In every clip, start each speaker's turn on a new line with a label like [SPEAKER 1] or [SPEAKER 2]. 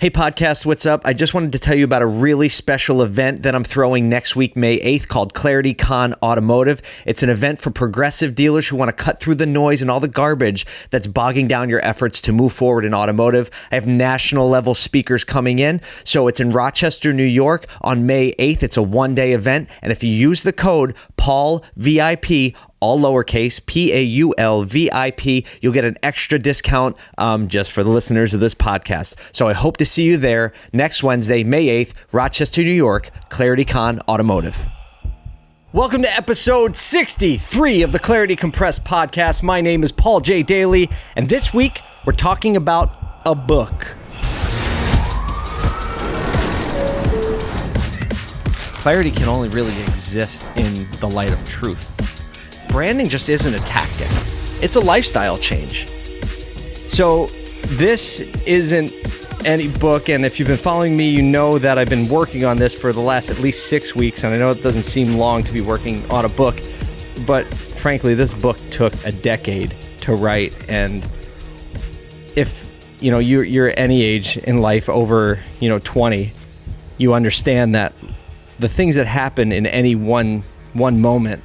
[SPEAKER 1] Hey, podcast, what's up? I just wanted to tell you about a really special event that I'm throwing next week, May 8th, called Clarity Con Automotive. It's an event for progressive dealers who want to cut through the noise and all the garbage that's bogging down your efforts to move forward in automotive. I have national level speakers coming in. So it's in Rochester, New York on May 8th. It's a one day event. And if you use the code Paul VIP, all lowercase, P A U L V I P. You'll get an extra discount um, just for the listeners of this podcast. So I hope to see you there next Wednesday, May 8th, Rochester, New York, ClarityCon Automotive. Welcome to episode 63 of the Clarity Compressed podcast. My name is Paul J. Daly, and this week we're talking about a book. Clarity can only really exist in the light of truth branding just isn't a tactic, it's a lifestyle change. So, this isn't any book, and if you've been following me, you know that I've been working on this for the last at least six weeks, and I know it doesn't seem long to be working on a book, but frankly, this book took a decade to write, and if you know you're, you're any age in life over you know 20 you understand that the things that happen in any one one moment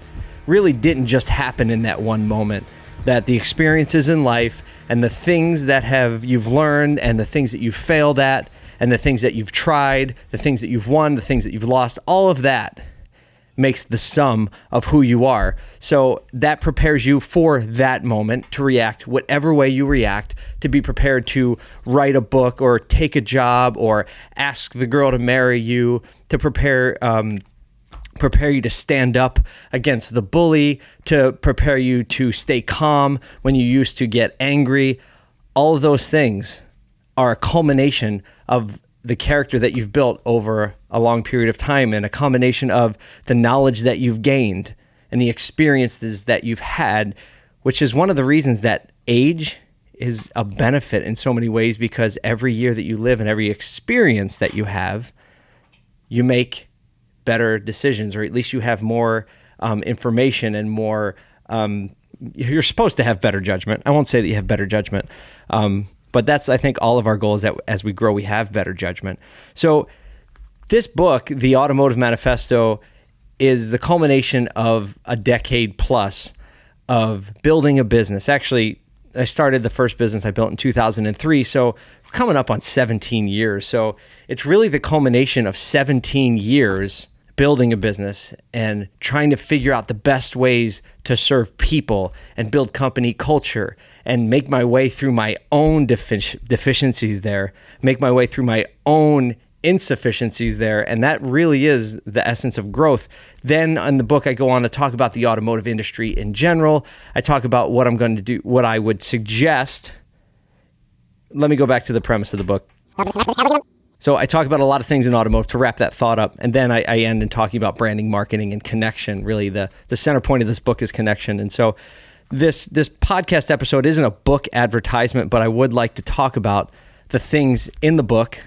[SPEAKER 1] really didn't just happen in that one moment. That the experiences in life and the things that have you've learned and the things that you've failed at and the things that you've tried, the things that you've won, the things that you've lost, all of that makes the sum of who you are. So that prepares you for that moment to react whatever way you react, to be prepared to write a book or take a job or ask the girl to marry you, to prepare um, prepare you to stand up against the bully, to prepare you to stay calm when you used to get angry. All of those things are a culmination of the character that you've built over a long period of time and a combination of the knowledge that you've gained and the experiences that you've had, which is one of the reasons that age is a benefit in so many ways because every year that you live and every experience that you have, you make better decisions, or at least you have more um, information and more. Um, you're supposed to have better judgment. I won't say that you have better judgment, um, but that's I think all of our goals that as we grow, we have better judgment. So this book, the Automotive Manifesto, is the culmination of a decade plus of building a business. Actually, I started the first business I built in 2003. So coming up on 17 years. So it's really the culmination of 17 years building a business and trying to figure out the best ways to serve people and build company culture and make my way through my own defic- deficiencies there, make my way through my own insufficiencies there. And that really is the essence of growth. Then in the book, I go on to talk about the automotive industry in general. I talk about what I'm going to do, what I would suggest. Let me go back to the premise of the book. So I talk about a lot of things in automotive to wrap that thought up, and then I, I, end in talking about branding, marketing, and connection. Really, the the center point of this book is connection. And so this this podcast episode isn't a book advertisement, but I would like to talk about the things in the book.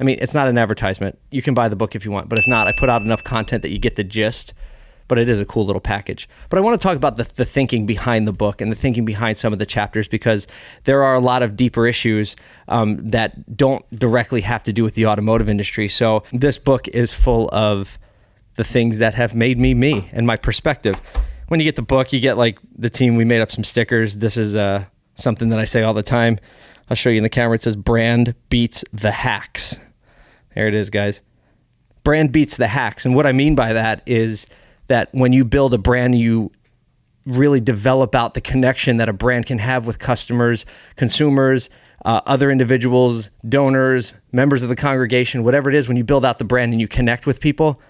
[SPEAKER 1] I mean, it's not an advertisement. You can buy the book if you want, but if not, I put out enough content that you get the gist but it is a cool little package. But I want to talk about the, the thinking behind the book and the thinking behind some of the chapters because there are a lot of deeper issues um, that don't directly have to do with the automotive industry. So this book is full of the things that have made me me and my perspective. When you get the book, you get like the team. We made up some stickers. This is uh, something that I say all the time. I'll show you in the camera. It says brand beats the hacks. There it is, guys. Brand beats the hacks. And what I mean by that is that when you build a brand, you really develop out the connection that a brand can have with customers, consumers, uh, other individuals, donors, members of the congregation, whatever it is, when you build out the brand and you connect with people,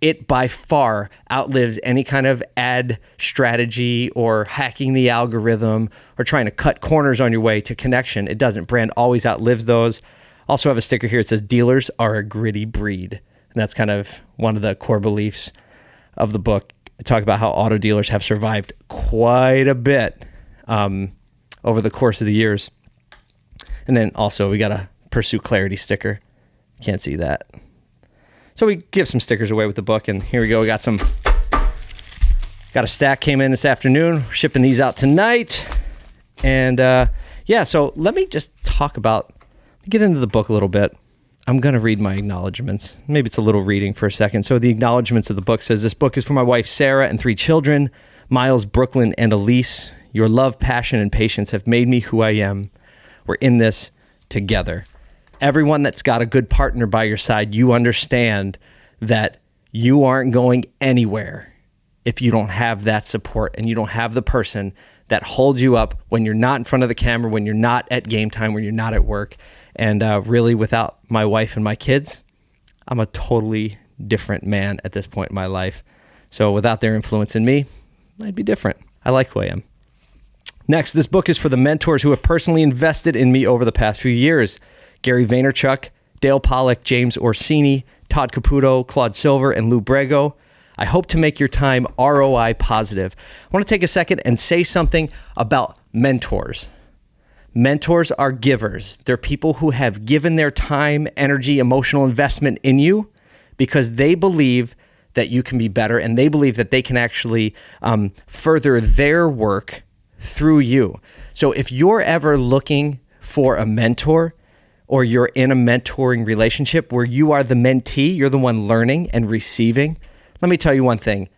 [SPEAKER 1] it by far outlives any kind of ad strategy or hacking the algorithm or trying to cut corners on your way to connection. It doesn't. Brand always outlives those. Also, have a sticker here. It says dealers are a gritty breed. And that's kind of one of the core beliefs of the book, I talk about how auto dealers have survived quite a bit um, over the course of the years. And then also, we got a Pursue Clarity sticker. Can't see that. So we give some stickers away with the book, and here we go. We got some. Got a stack came in this afternoon. We're shipping these out tonight, and uh, yeah. So let me just talk about get into the book a little bit. I'm going to read my acknowledgments. Maybe it's a little reading for a second. So the acknowledgments of the book says this book is for my wife Sarah and three children, Miles, Brooklyn, and Elise. Your love, passion, and patience have made me who I am. We're in this together. Everyone that's got a good partner by your side, you understand that you aren't going anywhere if you don't have that support and you don't have the person that holds you up when you're not in front of the camera, when you're not at game time, when you're not at work. And uh, really, without my wife and my kids, I'm a totally different man at this point in my life. So without their influence in me, I'd be different. I like who I am. Next, this book is for the mentors who have personally invested in me over the past few years Gary Vaynerchuk, Dale Pollak, James Orsini, Todd Caputo, Claude Silver, and Lou Brego. I hope to make your time ROI positive. I want to take a second and say something about mentors. Mentors are givers. They're people who have given their time, energy, emotional investment in you because they believe that you can be better and they believe that they can actually um, further their work through you. So if you're ever looking for a mentor, or you're in a mentoring relationship where you are the mentee, you're the one learning and receiving, let me tell you one thing.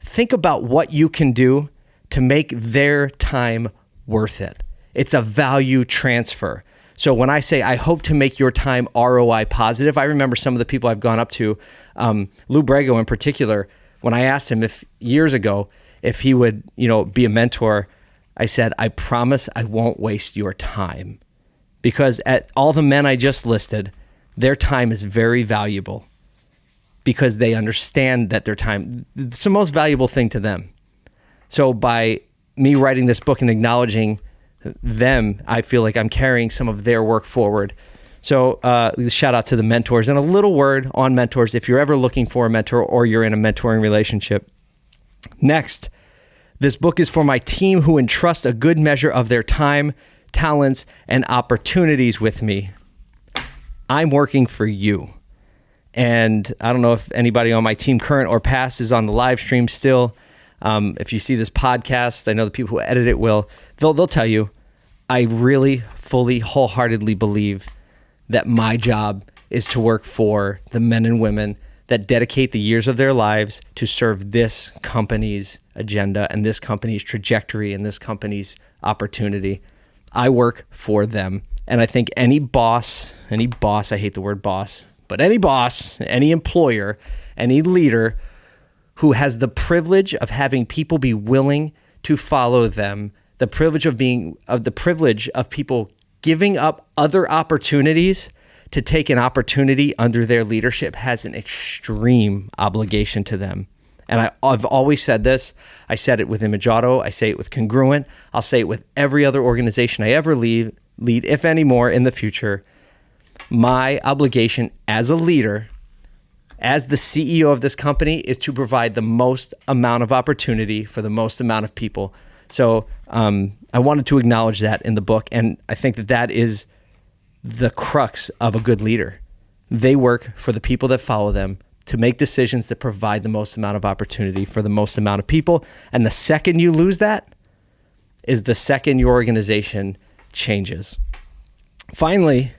[SPEAKER 1] Think about what you can do to make their time worth it. It's a value transfer. So when I say I hope to make your time ROI positive, I remember some of the people I've gone up to, um, Lou Brego in particular. When I asked him if years ago if he would, you know, be a mentor, I said, I promise I won't waste your time, because at all the men I just listed, their time is very valuable because they understand that their time it's the most valuable thing to them. So by me writing this book and acknowledging them, I feel like I'm carrying some of their work forward. So uh, shout out to the mentors and a little word on mentors if you're ever looking for a mentor or you're in a mentoring relationship. Next, this book is for my team who entrust a good measure of their time, talents, and opportunities with me. I'm working for you. And I don't know if anybody on my team, current or past, is on the live stream still. Um, if you see this podcast, I know the people who edit it will. They'll they'll tell you. I really, fully, wholeheartedly believe that my job is to work for the men and women that dedicate the years of their lives to serve this company's agenda and this company's trajectory and this company's opportunity. I work for them. And I think any boss, any boss, I hate the word boss, but any boss, any employer, any leader who has the privilege of having people be willing to follow them, the privilege of being of the privilege of people giving up other opportunities to take an opportunity under their leadership has an extreme obligation to them. And I, have always said this. I said it with Image I say it with Congruent. I'll say it with every other organization I ever lead, lead if any more in the future my obligation as a leader, as the CEO of this company, is to provide the most amount of opportunity for the most amount of people. So um, I wanted to acknowledge that in the book. And I think that that is the crux of a good leader. They work for the people that follow them to make decisions that provide the most amount of opportunity for the most amount of people. And the second you lose that is the second your organization changes. Finally,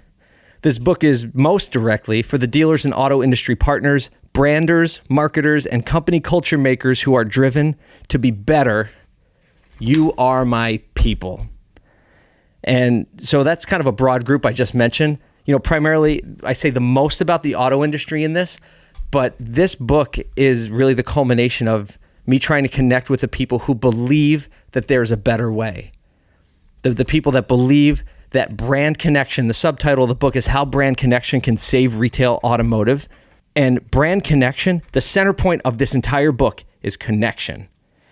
[SPEAKER 1] this book is most directly for the dealers and auto industry partners, branders, marketers, and company culture makers who are driven to be better. You are my people. And so that's kind of a broad group I just mentioned. You know, primarily I say the most about the auto industry in this, but this book is really the culmination of me trying to connect with the people who believe that there's a better way. The, the people that believe that brand connection, the subtitle of the book is How Brand Connection Can Save Retail Automotive. And brand connection, the center point of this entire book is connection.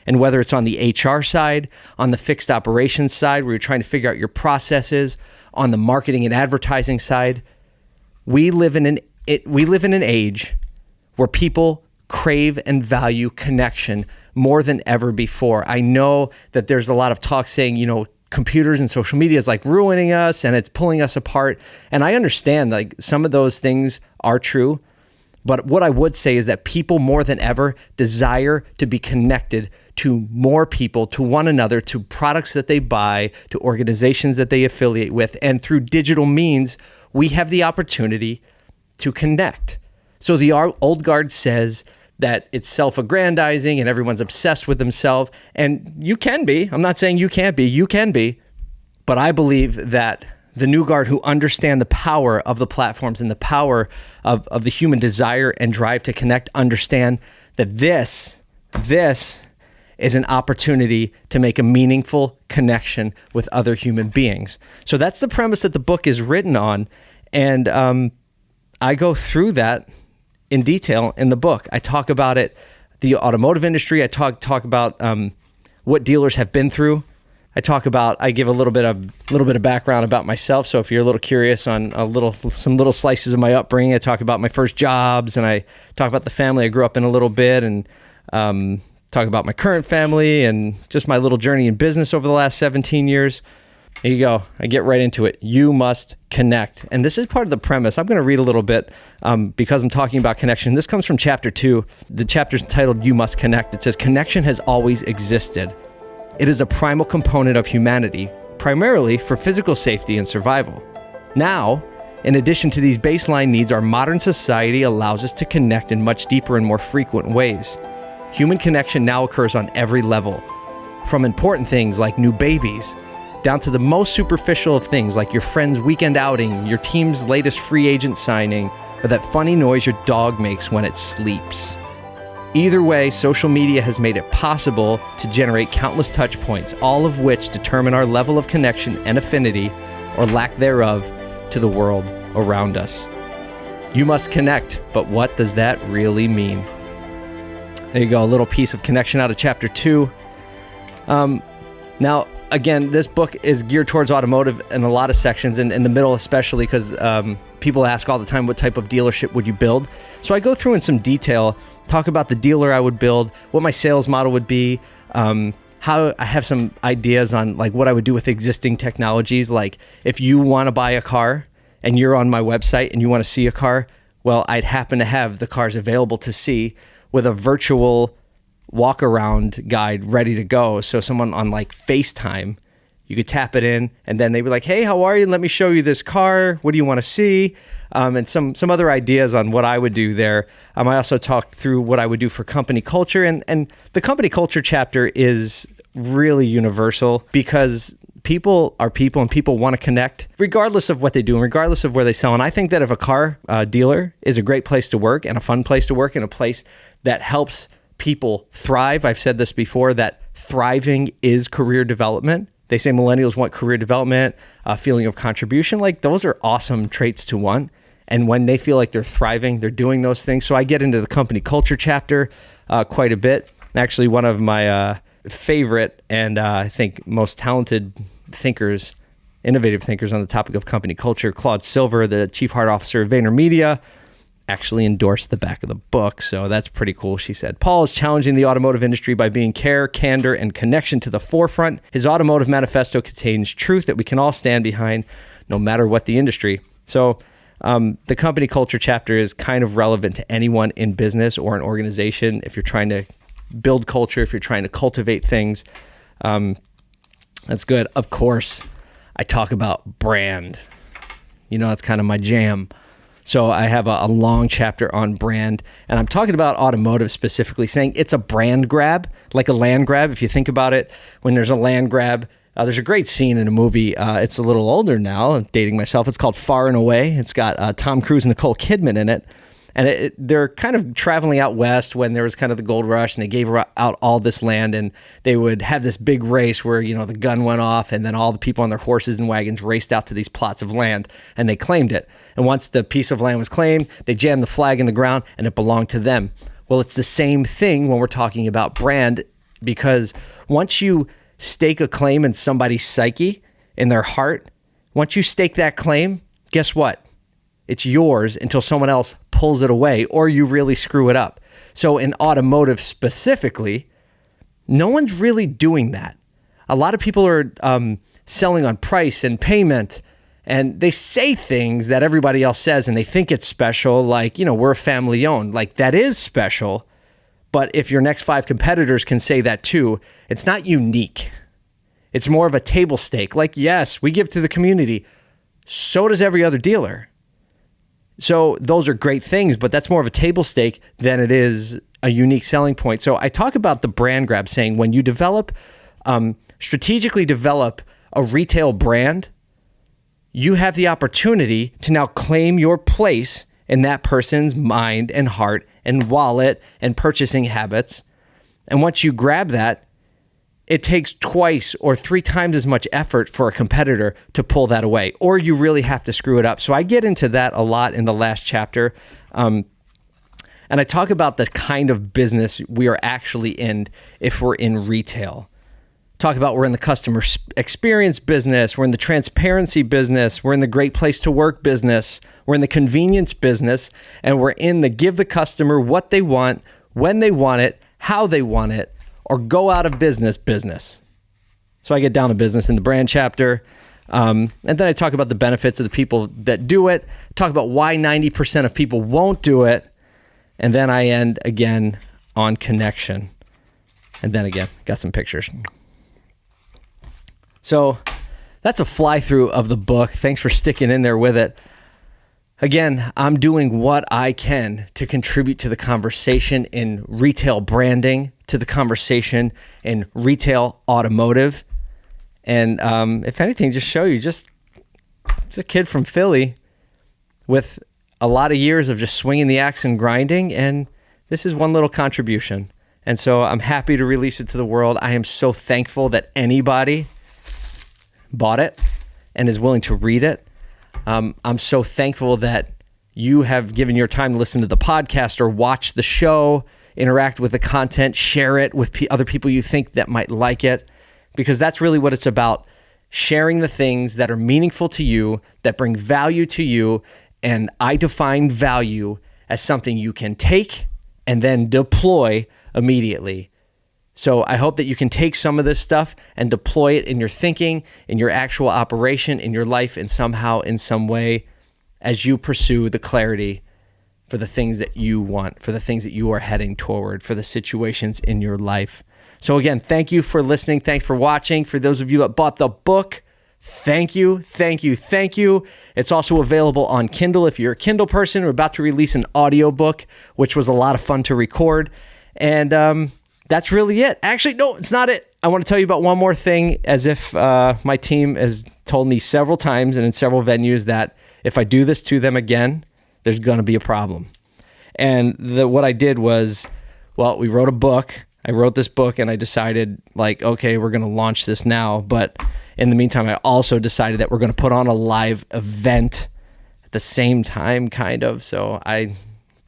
[SPEAKER 1] And whether it's on the HR side, on the fixed operations side, where you're trying to figure out your processes, on the marketing and advertising side, we live in an it, we live in an age where people crave and value connection more than ever before. I know that there's a lot of talk saying, you know, computers and social media is like ruining us and it's pulling us apart. And I understand like some of those things are true, But what I would say is that people more than ever desire to be connected to more people, to one another, to products that they buy, to organizations that they affiliate with. And through digital means, we have the opportunity to connect. So the old guard says that it's self aggrandizing and everyone's obsessed with themselves. And you can be. I'm not saying you can't be, you can be. But I believe that the new guard who understand the power of the platforms and the power of, of the human desire and drive to connect understand that this, this is an opportunity to make a meaningful connection with other human beings. So that's the premise that the book is written on. And um, I go through that in detail in the book. I talk about it, the automotive industry. I talk talk about um, what dealers have been through. I talk about. I give a little bit of a little bit of background about myself. So if you're a little curious on a little some little slices of my upbringing, I talk about my first jobs and I talk about the family I grew up in a little bit and um, talk about my current family and just my little journey in business over the last 17 years. Here you go. I get right into it. You must connect. And this is part of the premise. I'm going to read a little bit um, because I'm talking about connection. This comes from chapter two. The chapter is entitled You Must Connect. It says, Connection has always existed. It is a primal component of humanity, primarily for physical safety and survival. Now, in addition to these baseline needs, our modern society allows us to connect in much deeper and more frequent ways. Human connection now occurs on every level, from important things like new babies down to the most superficial of things like your friend's weekend outing, your team's latest free agent signing, or that funny noise your dog makes when it sleeps. Either way, social media has made it possible to generate countless touch points, all of which determine our level of connection and affinity, or lack thereof, to the world around us. You must connect, but what does that really mean? There you go, a little piece of connection out of chapter two. Um, now, again, this book is geared towards automotive in a lot of sections, and in the middle especially because um, people ask all the time, what type of dealership would you build? So I go through in some detail, talk about the dealer I would build, what my sales model would be, um, how I have some ideas on like what I would do with existing technologies. Like if you want to buy a car and you're on my website and you want to see a car, well, I'd happen to have the cars available to see with a virtual walk around guide ready to go. So someone on like FaceTime, you could tap it in and then they'd be like, Hey, how are you? Let me show you this car. What do you want to see? Um, and some some other ideas on what I would do there. Um, I also talked through what I would do for company culture, and and the company culture chapter is really universal because people are people and people want to connect regardless of what they do and regardless of where they sell. And I think that if a car uh, dealer is a great place to work and a fun place to work and a place that helps people thrive. I've said this before that thriving is career development. They say millennials want career development, a feeling of contribution. Like those are awesome traits to want. And when they feel like they're thriving, they're doing those things. So I get into the company culture chapter uh, quite a bit. Actually, one of my uh, favorite and uh, I think most talented thinkers, innovative thinkers on the topic of company culture, Claude Silver, the chief heart officer of VaynerMedia, actually endorsed the back of the book. So that's pretty cool, she said. Paul is challenging the automotive industry by being care, candor, and connection to the forefront. His automotive manifesto contains truth that we can all stand behind no matter what the industry. So um, the company culture chapter is kind of relevant to anyone in business or an organization if you're trying to build culture, if you're trying to cultivate things. Um, that's good. Of course, I talk about brand. You know, that's kind of my jam. So I have a, a, long chapter on brand, and I'm talking about automotive specifically, saying it's a brand grab, like a land grab. If you think about it, when there's a land grab, uh, there's a great scene in a movie. Uh, it's a little older now. Dating myself. It's called Far and Away. It's got uh, Tom Cruise and Nicole Kidman in it and it, it, they're kind of traveling out west when there was kind of the gold rush and they gave out all this land and they would have this big race where you know the gun went off and then all the people on their horses and wagons raced out to these plots of land and they claimed it. And once the piece of land was claimed they jammed the flag in the ground and it belonged to them. Well it's the same thing when we're talking about brand because once you stake a claim in somebody's psyche in their heart once you stake that claim guess what? It's yours until someone else pulls it away or you really screw it up. So, in automotive specifically, no one's really doing that. A lot of people are um, selling on price and payment and they say things that everybody else says and they think it's special like you know we're family owned like that is special. But if your next five competitors can say that too it's not unique. It's more of a table stake. Like yes we give to the community. So does every other dealer so those are great things but that's more of a table stake than it is a unique selling point so i talk about the brand grab saying when you develop um, strategically develop a retail brand you have the opportunity to now claim your place in that person's mind and heart and wallet and purchasing habits. And once you grab that, it takes twice or three times as much effort for a competitor to pull that away, or you really have to screw it up. So I get into that a lot in the last chapter. Um, and I talk about the kind of business we are actually in if we're in retail talk about we're in the customer experience business, we're in the transparency business, we're in the great place to work business, we're in the convenience business, and we're in the give the customer what they want, when they want it, how they want it, or go out of business business. So I get down to business in the brand chapter. Um, and then I talk about the benefits of the people that do it, talk about why 90% of people won't do it. And then I end again on connection. And then again, got some pictures. So that's a fly through of the book. Thanks for sticking in there with it. Again, I'm doing what I can to contribute to the conversation in retail branding, to the conversation in retail automotive. And um, if anything, just show you just it's a kid from Philly with a lot of years of just swinging the axe and grinding. And this is one little contribution. And so I'm happy to release it to the world. I am so thankful that anybody bought it and is willing to read it. Um, I'm so thankful that you have given your time to listen to the podcast or watch the show, interact with the content, share it with p- other people you think that might like it, because that's really what it's about sharing the things that are meaningful to you, that bring value to you. And I define value as something you can take and then deploy immediately. So I hope that you can take some of this stuff and deploy it in your thinking, in your actual operation, in your life, and somehow, in some way, as you pursue the clarity for the things that you want, for the things that you are heading toward, for the situations in your life. So, again, thank you for listening. Thanks for watching. For those of you that bought the book, thank you, thank you, thank you. It's also available on Kindle if you're a Kindle person. We're about to release an audiobook, which was a lot of fun to record. And, um, that's really it. Actually, no, it's not it. I want to tell you about one more thing, as if uh, my team has told me several times and in several venues that if I do this to them again, there's going to be a problem. And the, what I did was, well, we wrote a book. I wrote this book and I decided, like, okay, we're going to launch this now. But in the meantime, I also decided that we're going to put on a live event at the same time, kind of. So I,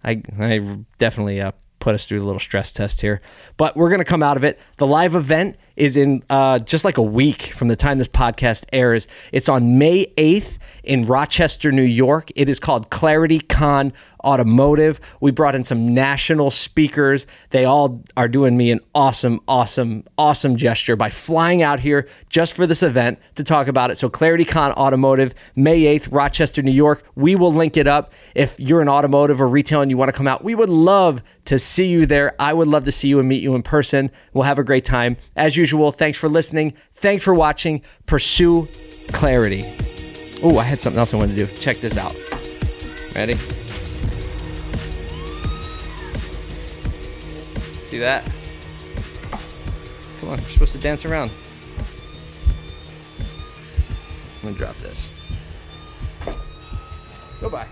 [SPEAKER 1] I, I definitely uh, put us through a little stress test here. But we're going to come out of it. The live event is in uh, just like a week from the time this podcast airs. It's on May 8th in Rochester, New York. It is called Clarity Con Automotive. We brought in some national speakers. They all are doing me an awesome, awesome, awesome gesture by flying out here just for this event to talk about it. So, Clarity Con Automotive, May 8th, Rochester, New York. We will link it up. If you're an automotive or retail and you want to come out, we would love to see you there. I would love to see you and meet you in person. We'll have a great time. As usual, thanks for listening. Thanks for watching. Pursue clarity. Oh, I had something else I wanted to do. Check this out. Ready? See that? Come on, we're supposed to dance around. I'm gonna drop this. Goodbye.